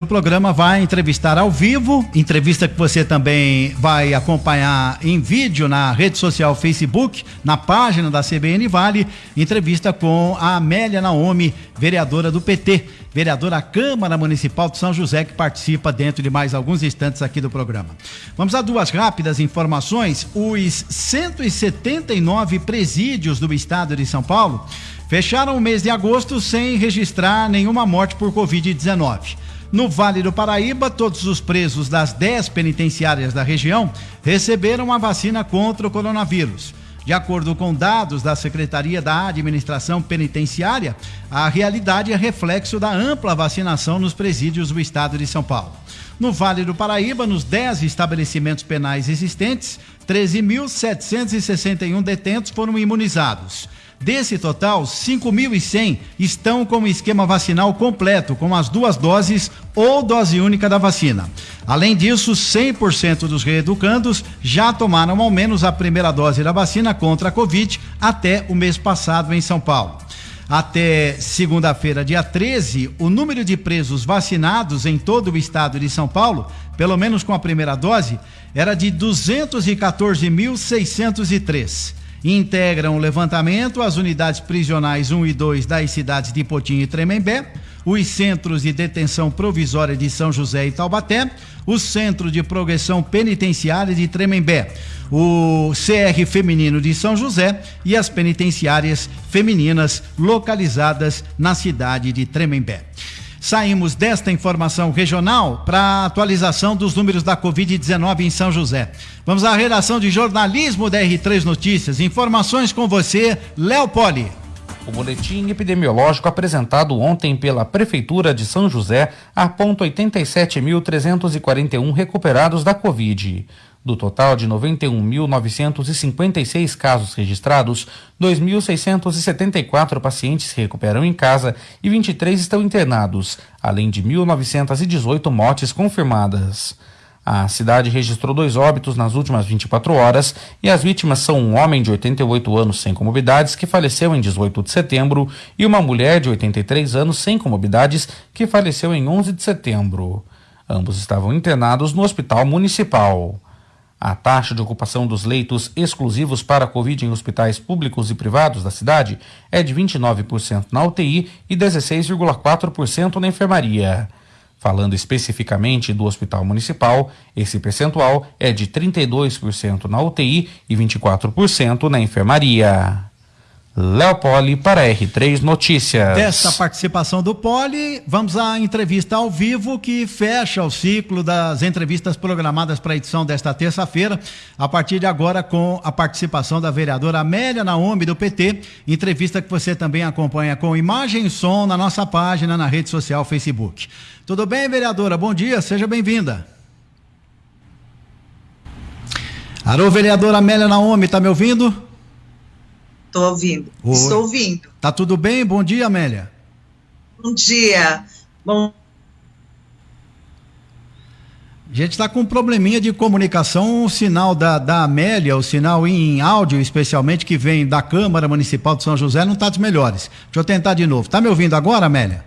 O programa vai entrevistar ao vivo, entrevista que você também vai acompanhar em vídeo na rede social Facebook, na página da CBN Vale, entrevista com a Amélia Naomi, vereadora do PT, vereadora da Câmara Municipal de São José, que participa dentro de mais alguns instantes aqui do programa. Vamos a duas rápidas informações. Os 179 presídios do estado de São Paulo fecharam o mês de agosto sem registrar nenhuma morte por Covid-19. No Vale do Paraíba, todos os presos das 10 penitenciárias da região receberam a vacina contra o coronavírus. De acordo com dados da Secretaria da Administração Penitenciária, a realidade é reflexo da ampla vacinação nos presídios do estado de São Paulo. No Vale do Paraíba, nos 10 estabelecimentos penais existentes, 13.761 detentos foram imunizados. Desse total, 5.100 estão com o esquema vacinal completo, com as duas doses ou dose única da vacina. Além disso, 100% dos reeducandos já tomaram ao menos a primeira dose da vacina contra a Covid até o mês passado em São Paulo. Até segunda-feira, dia 13, o número de presos vacinados em todo o estado de São Paulo, pelo menos com a primeira dose, era de 214.603 integram o levantamento as unidades prisionais 1 e 2 das cidades de Potim e Tremembé, os centros de detenção provisória de São José e Taubaté, o Centro de Progressão Penitenciária de Tremembé, o CR Feminino de São José e as penitenciárias femininas localizadas na cidade de Tremembé. Saímos desta informação regional para a atualização dos números da Covid-19 em São José. Vamos à redação de jornalismo da R3 Notícias. Informações com você, Léo Poli. O boletim epidemiológico apresentado ontem pela Prefeitura de São José aponta 87.341 recuperados da Covid. Do total de 91.956 casos registrados, 2.674 pacientes se recuperam em casa e 23 estão internados, além de 1.918 mortes confirmadas. A cidade registrou dois óbitos nas últimas 24 horas e as vítimas são um homem de 88 anos sem comorbidades que faleceu em 18 de setembro e uma mulher de 83 anos sem comorbidades que faleceu em 11 de setembro. Ambos estavam internados no hospital municipal. A taxa de ocupação dos leitos exclusivos para a Covid em hospitais públicos e privados da cidade é de 29% na UTI e 16,4% na enfermaria. Falando especificamente do Hospital Municipal, esse percentual é de 32% na UTI e 24% na enfermaria. Léo Poli para R3 Notícias. Desta participação do Poli, vamos à entrevista ao vivo que fecha o ciclo das entrevistas programadas para a edição desta terça-feira, a partir de agora com a participação da vereadora Amélia Naomi do PT, entrevista que você também acompanha com imagem e som na nossa página na rede social Facebook. Tudo bem, vereadora? Bom dia, seja bem-vinda. Alô, vereadora Amélia Naomi, tá me ouvindo? Estou ouvindo. Oi. Estou ouvindo. Tá tudo bem? Bom dia, Amélia. Bom dia. Bom. A gente está com um probleminha de comunicação, o sinal da, da Amélia, o sinal em áudio, especialmente, que vem da Câmara Municipal de São José, não está dos melhores. Deixa eu tentar de novo. Tá me ouvindo agora, Amélia?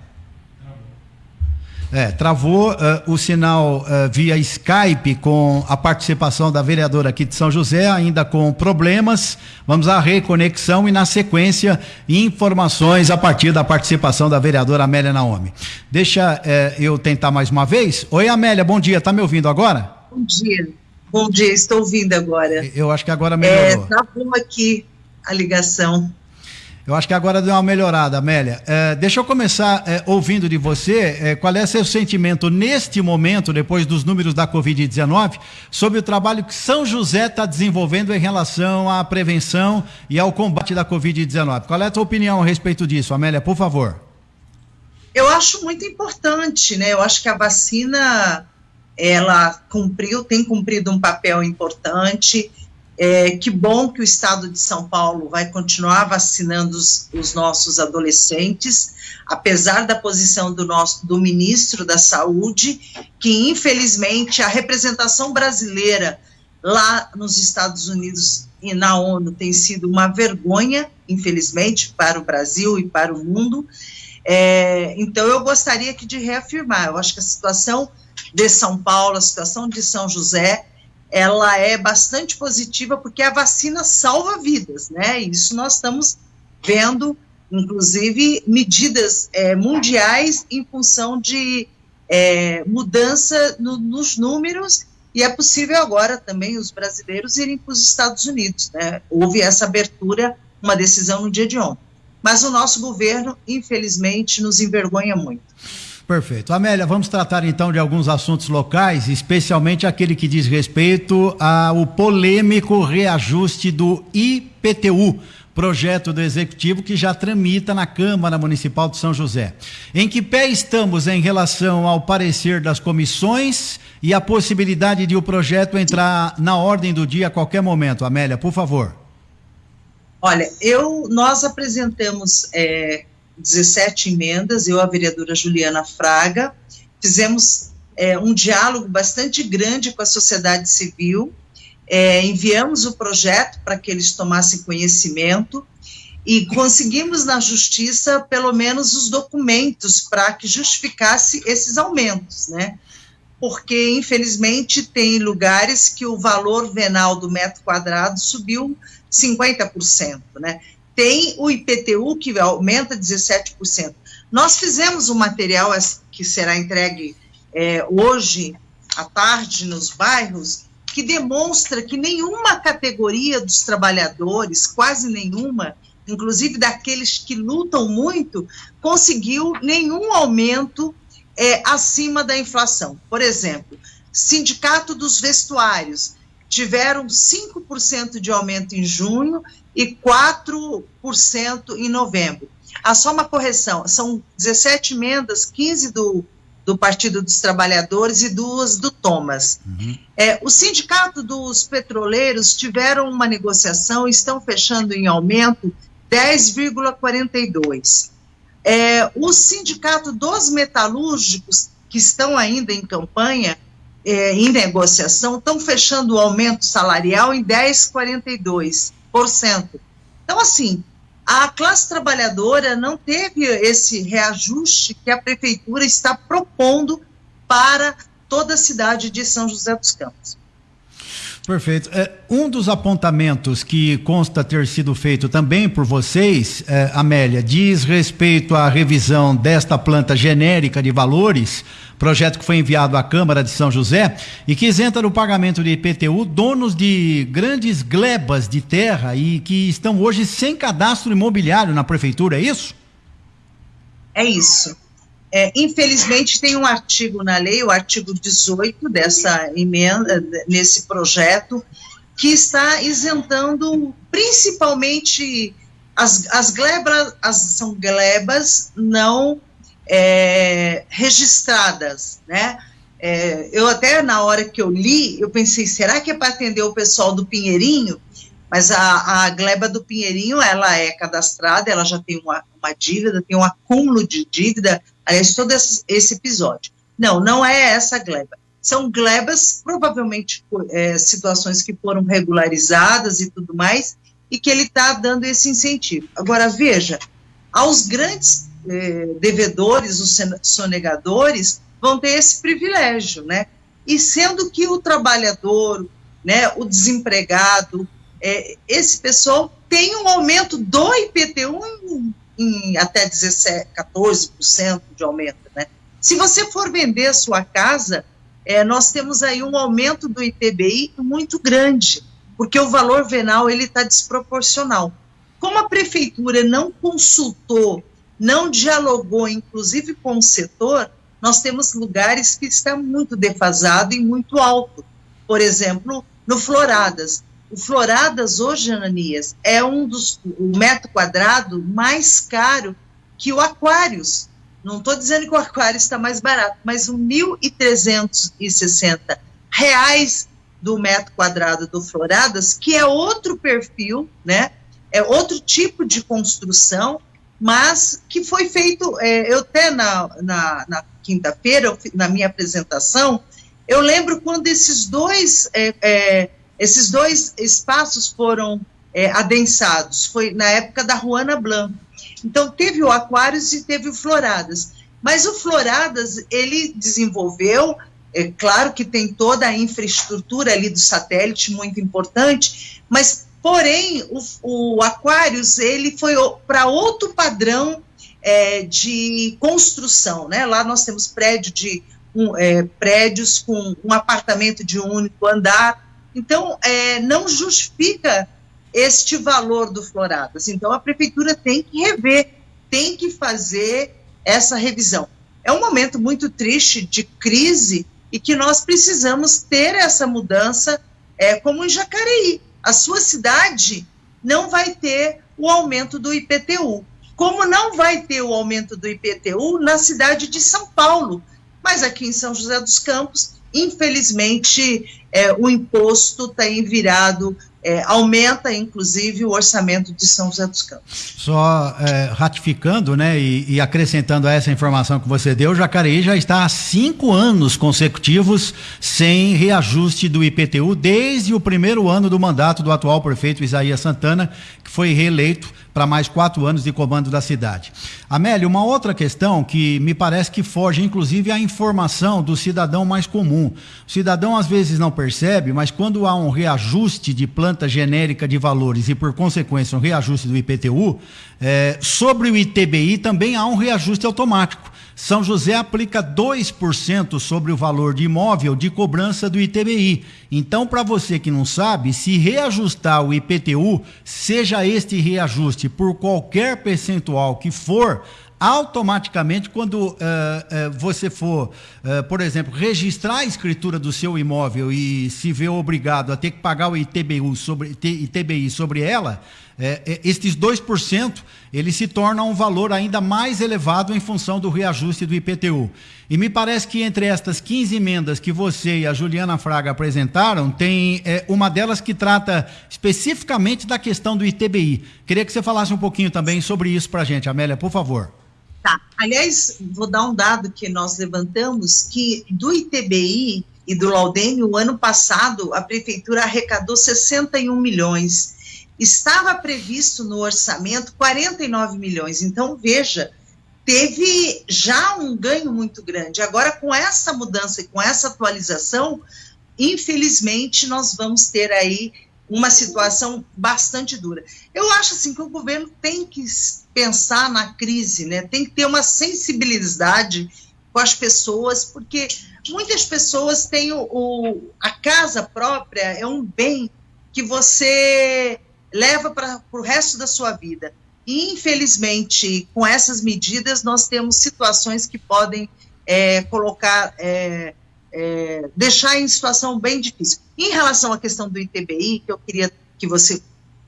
É, travou uh, o sinal uh, via Skype com a participação da vereadora aqui de São José, ainda com problemas. Vamos à reconexão e, na sequência, informações a partir da participação da vereadora Amélia Naomi. Deixa uh, eu tentar mais uma vez. Oi, Amélia, bom dia. Tá me ouvindo agora? Bom dia. Bom dia, estou ouvindo agora. Eu acho que agora melhorou. É, travou aqui a ligação. Eu acho que agora deu uma melhorada, Amélia. É, deixa eu começar é, ouvindo de você é, qual é seu sentimento neste momento, depois dos números da Covid-19, sobre o trabalho que São José está desenvolvendo em relação à prevenção e ao combate da Covid-19. Qual é a tua opinião a respeito disso, Amélia, por favor? Eu acho muito importante, né? Eu acho que a vacina ela cumpriu, tem cumprido um papel importante. É, que bom que o estado de São Paulo vai continuar vacinando os, os, nossos adolescentes, apesar da posição do nosso do ministro da Saúde, que infelizmente a representação brasileira lá nos Estados Unidos e na ONU tem sido uma vergonha, infelizmente, para o Brasil e para o mundo. É, então, eu gostaria aqui de reafirmar, eu acho que a situação de São Paulo, a situação de São José, ela é bastante positiva porque a vacina salva vidas, né? Isso nós estamos vendo, inclusive, medidas é, mundiais em função de é, mudança no, nos números e é possível agora também os brasileiros irem para os Estados Unidos, né? Houve essa abertura, uma decisão no dia de ontem. Mas o nosso governo, infelizmente, nos envergonha muito. Perfeito. Amélia, vamos tratar então de alguns assuntos locais, especialmente aquele que diz respeito ao polêmico reajuste do IPTU, projeto do Executivo que já tramita na Câmara Municipal de São José. Em que pé estamos em relação ao parecer das comissões e a possibilidade de o projeto entrar na ordem do dia a qualquer momento? Amélia, por favor. Olha, eu, nós apresentamos é, 17 emendas, eu, a vereadora Juliana Fraga, fizemos é, um diálogo bastante grande com a sociedade civil, é, enviamos o projeto para que eles tomassem conhecimento e conseguimos na justiça pelo menos os documentos para que justificasse esses aumentos, né? Porque infelizmente tem lugares que o valor venal do metro quadrado subiu 50%, né? Tem o IPTU que aumenta 17%. Nós fizemos um material que será entregue é, hoje à tarde nos bairros, que demonstra que nenhuma categoria dos trabalhadores, quase nenhuma, inclusive daqueles que lutam muito, conseguiu nenhum aumento é, acima da inflação. Por exemplo, Sindicato dos Vestuários tiveram 5% de aumento em junho e 4% em novembro. Ah, só uma correção, são 17 emendas, 15 do, do Partido dos Trabalhadores e duas do Thomas. Uhum. É, o Sindicato dos Petroleiros tiveram uma negociação, estão fechando em aumento 10,42. É, o Sindicato dos Metalúrgicos, que estão ainda em campanha, é, em negociação, estão fechando o aumento salarial em 10,42%. Então, assim, a classe trabalhadora não teve esse reajuste que a prefeitura está propondo para toda a cidade de São José dos Campos. Perfeito. É, um dos apontamentos que consta ter sido feito também por vocês, é, Amélia, diz respeito à revisão desta planta genérica de valores, projeto que foi enviado à Câmara de São José e que isenta do pagamento de IPTU donos de grandes glebas de terra e que estão hoje sem cadastro imobiliário na prefeitura, é isso? É isso. É, infelizmente, tem um artigo na lei, o artigo 18 dessa emenda, nesse projeto, que está isentando principalmente as, as glebas, as, são glebas não é, registradas, né? É, eu até na hora que eu li, eu pensei, será que é para atender o pessoal do Pinheirinho? Mas a, a gleba do Pinheirinho, ela é cadastrada, ela já tem uma, uma dívida, tem um acúmulo de dívida, aliás, todo esse, esse episódio. Não, não é essa gleba. São glebas, provavelmente, é, situações que foram regularizadas e tudo mais, e que ele está dando esse incentivo. Agora, veja, aos grandes é, devedores, os sonegadores, vão ter esse privilégio, né? E sendo que o trabalhador, né, o desempregado, é, esse pessoal tem um aumento do IPTU em, em até 17, 14% de aumento, né? Se você for vender a sua casa, é, nós temos aí um aumento do ITBI muito grande, porque o valor venal ele está desproporcional. Como a prefeitura não consultou, não dialogou, inclusive com o setor, nós temos lugares que estão muito defasado e muito alto. Por exemplo, no Floradas, o Floradas hoje, Ananias, é um dos o metro quadrado mais caro que o Aquários. Não estou dizendo que o Aquários está mais barato, mas o 1.360 reais do metro quadrado do Floradas, que é outro perfil, né? É outro tipo de construção, mas que foi feito. É, eu até na, na, na quinta-feira, na minha apresentação, eu lembro quando esses dois é, é, esses dois espaços foram é, adensados, foi na época da Juana Blanc. Então, teve o Aquários e teve o Floradas. Mas o Floradas, ele desenvolveu, é claro que tem toda a infraestrutura ali do satélite, muito importante, mas, porém, o, o Aquários, ele foi para outro padrão é, de construção, né? Lá nós temos prédio de um, é, prédios com um apartamento de um único andar, então é, não justifica este valor do Floradas. Então a prefeitura tem que rever, tem que fazer essa revisão. É um momento muito triste de crise e que nós precisamos ter essa mudança, é, como em Jacareí. A sua cidade não vai ter o aumento do IPTU como não vai ter o aumento do IPTU na cidade de São Paulo. Mas aqui em São José dos Campos, infelizmente, é, o imposto tem virado é, aumenta inclusive o orçamento de São José dos Campos. Só é, ratificando, né, e, e, acrescentando a essa informação que você deu, Jacareí já está há cinco anos consecutivos sem reajuste do IPTU desde o primeiro ano do mandato do atual prefeito Isaías Santana, que foi reeleito para mais quatro anos de comando da cidade. Amélia, uma outra questão que me parece que foge, inclusive, à informação do cidadão mais comum. O cidadão às vezes não percebe, mas quando há um reajuste de planta genérica de valores e, por consequência, um reajuste do IPTU, é, sobre o ITBI também há um reajuste automático. São José aplica 2% sobre o valor de imóvel de cobrança do ITBI. Então, para você que não sabe, se reajustar o IPTU, seja este reajuste por qualquer percentual que for, automaticamente, quando uh, uh, você for, uh, por exemplo, registrar a escritura do seu imóvel e se vê obrigado a ter que pagar o ITBI sobre, ITBI sobre ela, é, estes 2%, ele se torna um valor ainda mais elevado em função do reajuste do IPTU. E me parece que entre estas 15 emendas que você e a Juliana Fraga apresentaram, tem é, uma delas que trata especificamente da questão do ITBI. Queria que você falasse um pouquinho também sobre isso para a gente, Amélia, por favor. Tá. Aliás, vou dar um dado que nós levantamos, que do ITBI e do Laudênio, o ano passado, a prefeitura arrecadou 61 milhões estava previsto no orçamento 49 milhões. Então, veja, teve já um ganho muito grande. Agora, com essa mudança e com essa atualização, infelizmente, nós vamos ter aí uma situação bastante dura. Eu acho assim que o governo tem que pensar na crise, né? Tem que ter uma sensibilidade com as pessoas, porque muitas pessoas têm o, o a casa própria é um bem que você leva para o resto da sua vida. E, infelizmente, com essas medidas, nós temos situações que podem é, colocar, é, é, deixar em situação bem difícil. Em relação à questão do ITBI, que eu queria que você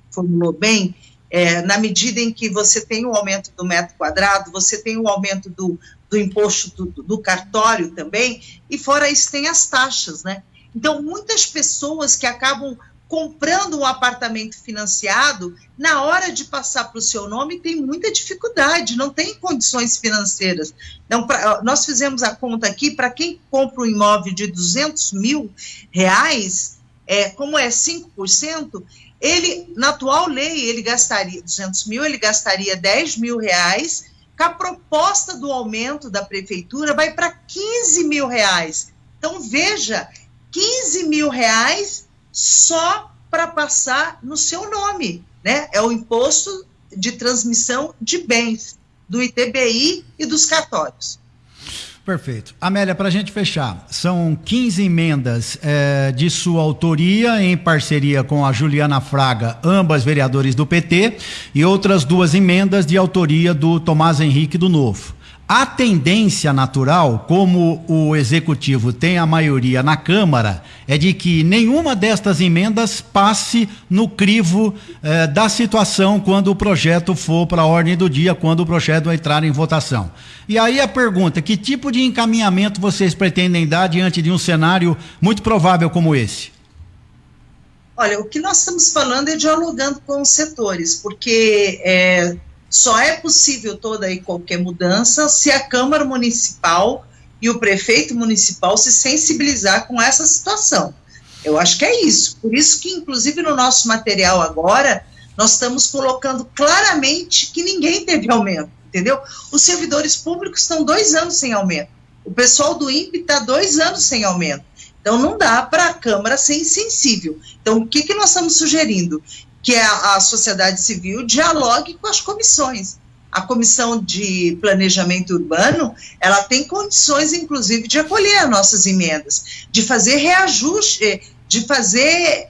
formulou bem, é, na medida em que você tem o aumento do metro quadrado, você tem o aumento do, do imposto do, do cartório também, e fora isso tem as taxas, né? Então, muitas pessoas que acabam comprando um apartamento financiado, na hora de passar para o seu nome, tem muita dificuldade, não tem condições financeiras. Então, pra, nós fizemos a conta aqui, para quem compra um imóvel de 200 mil reais, é, como é 5%, ele, na atual lei, ele gastaria 200 mil, ele gastaria 10 mil reais, com a proposta do aumento da prefeitura vai para 15 mil reais. Então, veja, 15 mil reais só para passar no seu nome, né? É o imposto de transmissão de bens do ITBI e dos cartórios. Perfeito. Amélia, para a gente fechar, são 15 emendas é, de sua autoria, em parceria com a Juliana Fraga, ambas vereadores do PT, e outras duas emendas de autoria do Tomás Henrique do Novo. A tendência natural, como o executivo tem a maioria na Câmara, é de que nenhuma destas emendas passe no crivo eh, da situação quando o projeto for para a ordem do dia, quando o projeto entrar em votação. E aí a pergunta: que tipo de encaminhamento vocês pretendem dar diante de um cenário muito provável como esse? Olha, o que nós estamos falando é dialogando com os setores, porque. É só é possível toda e qualquer mudança se a Câmara Municipal e o prefeito municipal se sensibilizar com essa situação. Eu acho que é isso. Por isso que, inclusive, no nosso material agora, Nós estamos colocando claramente que ninguém teve aumento, entendeu? Os servidores públicos estão dois anos sem aumento. O pessoal do INPE está dois anos sem aumento. Então, não dá para a Câmara ser insensível. Então, o que, que nós estamos sugerindo? Que a, a sociedade civil dialogue com as comissões. A Comissão de Planejamento Urbano, ela tem condições, inclusive, de acolher as nossas emendas, de fazer reajuste, de fazer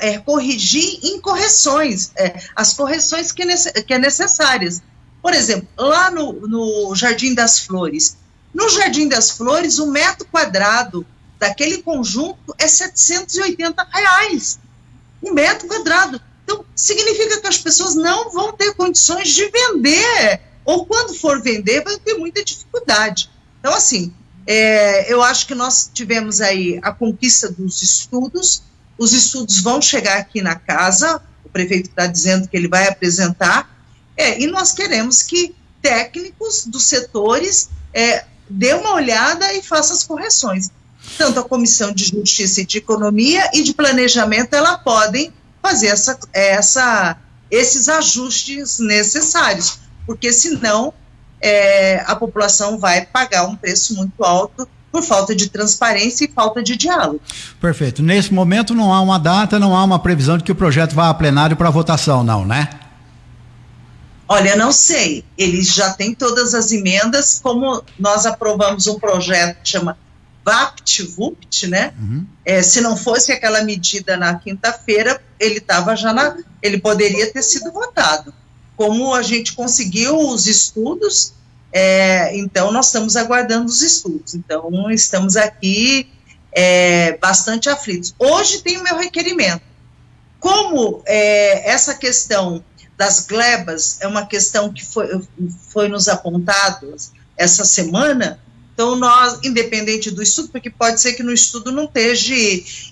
é, corrigir incorreções, é, as correções que, que é necessárias. Por exemplo, lá no, no Jardim das Flores, no Jardim das Flores, o um metro quadrado daquele conjunto é 780 reais. Um metro quadrado. Então, significa que as pessoas não vão ter condições de vender, ou quando for vender, vai ter muita dificuldade. Então, assim, é, eu acho que nós tivemos aí a conquista dos estudos, os estudos vão chegar aqui na casa, o prefeito está dizendo que ele vai apresentar, é, e nós queremos que técnicos dos setores é, dê uma olhada e faça as correções. Tanto a Comissão de Justiça e de Economia e de Planejamento, ela podem fazer essa, essa, esses ajustes necessários, porque senão é, a população vai pagar um preço muito alto por falta de transparência e falta de diálogo. Perfeito. Nesse momento não há uma data, não há uma previsão de que o projeto vá a plenário para votação, não, né? Olha, não sei. Eles já têm todas as emendas, como nós aprovamos um projeto que chama VAPT-VUPT, né? Uhum. É, se não fosse aquela medida na quinta-feira, ele estava já na, ele poderia ter sido votado. Como a gente conseguiu os estudos, é, então nós estamos aguardando os estudos. Então estamos aqui é, bastante aflitos. Hoje tem o meu requerimento. Como é, essa questão das glebas é uma questão que foi, foi nos apontado essa semana. Então, nós, independente do estudo, porque pode ser que no estudo não esteja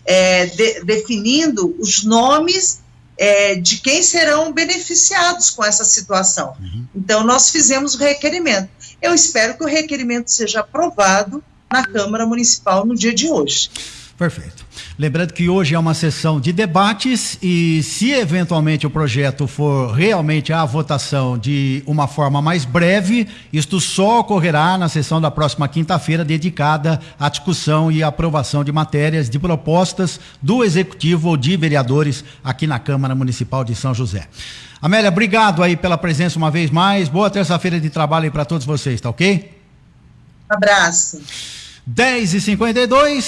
é, de, definindo os nomes é, de quem serão beneficiados com essa situação. Uhum. Então, nós fizemos o requerimento. Eu espero que o requerimento seja aprovado na Câmara Municipal no dia de hoje. Perfeito. Lembrando que hoje é uma sessão de debates e se eventualmente o projeto for realmente a votação de uma forma mais breve, isto só ocorrerá na sessão da próxima quinta-feira dedicada à discussão e aprovação de matérias de propostas do executivo ou de vereadores aqui na Câmara Municipal de São José. Amélia, obrigado aí pela presença uma vez mais. Boa terça-feira de trabalho aí para todos vocês, tá ok? Um abraço. 10 e 52